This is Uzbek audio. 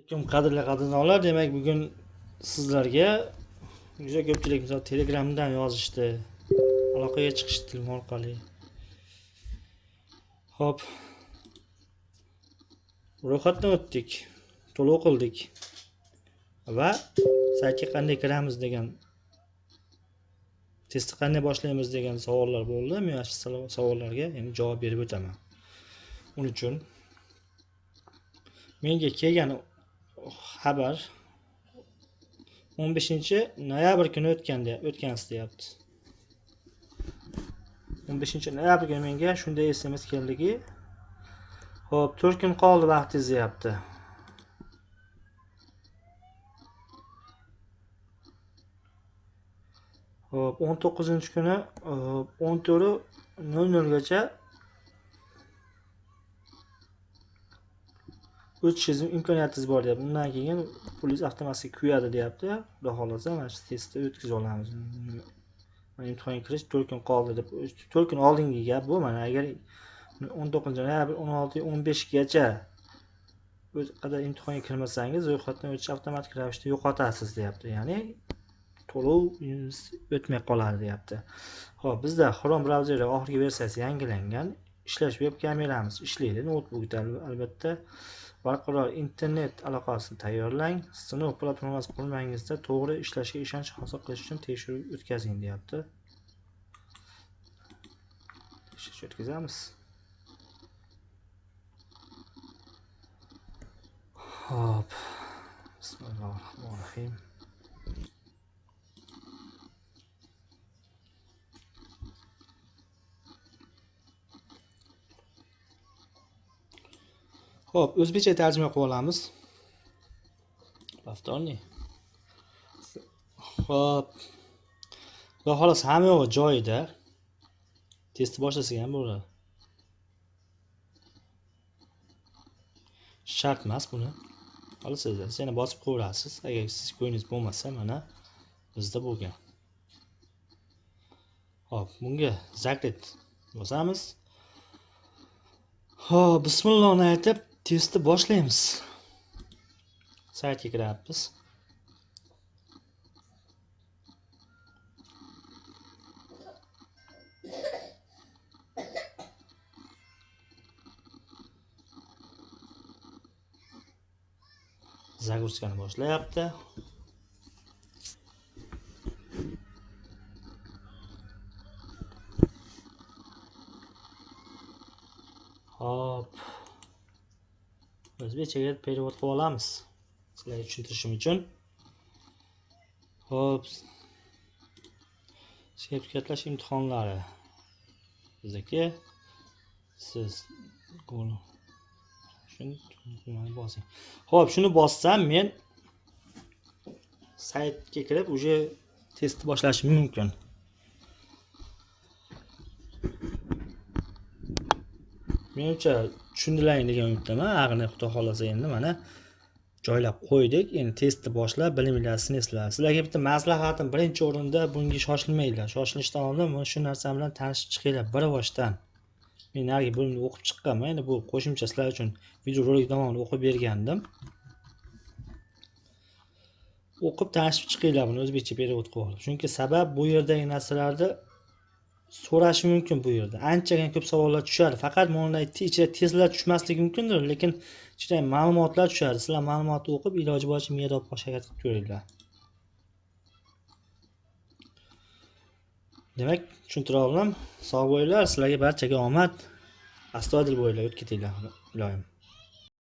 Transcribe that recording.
alaykum qadrli qadrdonlar demak bugun sizlarga juda ko'pchilik misol telegramdan yozishdi. Aloqaga chiqishdi telefon orqali. Ho'p. Ro'yxatdan o'tdik to'lov qildik. Va saytga qanday kiramiz degan testni qanday boshlaymiz degan savollar bo'ldi. Men mana shu savollarga endi javob berib o'taman. Uning uchun menga kelgan xabar 15 noyabr kuni o'tgan o'tgan deyapti. 15 noyabr kuni menga shunday sms keldiki ho'p 4 kun qoldi vaqtingiz deyapti. Ho'p 19 kuni 14 00 gacha o'tishingiz imkoniyatingiz bor deyapti. Undan keyin pulingiz avtomatik kuyadi deyapti xudo xohlasa mana shu testni o'tkazib olamiz. Imtihonga kirish to'rt kun qoldi deb to'rt kun oldingi gap bu. Mana agar o'n to'qqizinchi noyabr o'n olti o'n beshgacha qadar imtihonga kirmasangiz ro'yxatdan o'tish avtomatik ravishda yo'qotasiz deyapti. Ya'ni to'lov o'tmay qoladi deyapti. Ho'p bizda xrom brauzeri oxirgi versiyasi yangilangan. Ishlash veb kameramiz ishlaydi noutbukda albatta. Barqaror internet aloqasini tayyorlang. Sinov platformasi qurilmangizda to'g'ri ishlashiga ishonch hosil qilish uchun tekshiruv o'tkazing deyapti. Tekshirish o'tkazamiz. Ho'p. Bismillohi rohmanir rohim Xo'p, o'zbekcha tarjima qilib olamiz. Повторный. Xo'p. Xudo xohlasa hamma yo'q joyida. Testni boshlasak ham bo'ladi. Shart emas buni. Olasizlar, yana bosib qo'yasiz. Agar siz ko'nglingiz bo'lmasa, mana bizda bo'lgan. Xo'p, bunga zakret bosamiz. Xo'p, bismillohni aytib testni boshlaymiz. Saytga kiryapmiz загрузкani boshlayapti. Hop o'zbekchaga перевод qilib olamiz. Sizlarga tushuntirishim uchun. Ho'p sertifikatlash imtihonlari. Bizniki siz bosing. Ho'p shuni bossam men saytga kirib уже testni boshlashim mumkin. Menimcha tushundilaring degan umiddaman. Ag'ini xudo xohlasa endi mana joylab qo'ydik. Endi testni boshlab biliminglarni sinasizlar sizlarga bitta maslahatim birinchi o'rinda bunga shoshilmanglar shoshilishdan oldin mana shu narsa bilan tanishib chiqinglar bir boshdan. Men narigi bo'limda o'qib chiqqanman. Endi bu qo'shimcha sizlar uchun videorolik davomida o'qib bergandim. O'qib tanishib chiqinglar buni o'zbekcha perevod qilib olib chunki sabab bu yerdagi narsalarni so'rashi mumkin bu yerda. Anchagina ko'p savollar tushadi. Faqat mana ichida testlar tushmasligi mumkindir lekin ichida ma'lumotlar tushadi. Sizlar ma'lumotni o'qib iloji boricha miyada olib harakat qilib ko'ringlar. Demak tushuntira oldim sog' bo'linglar sizlarga barchaga omad. Astoydil bo'linglar o'tib ketinglar iloyim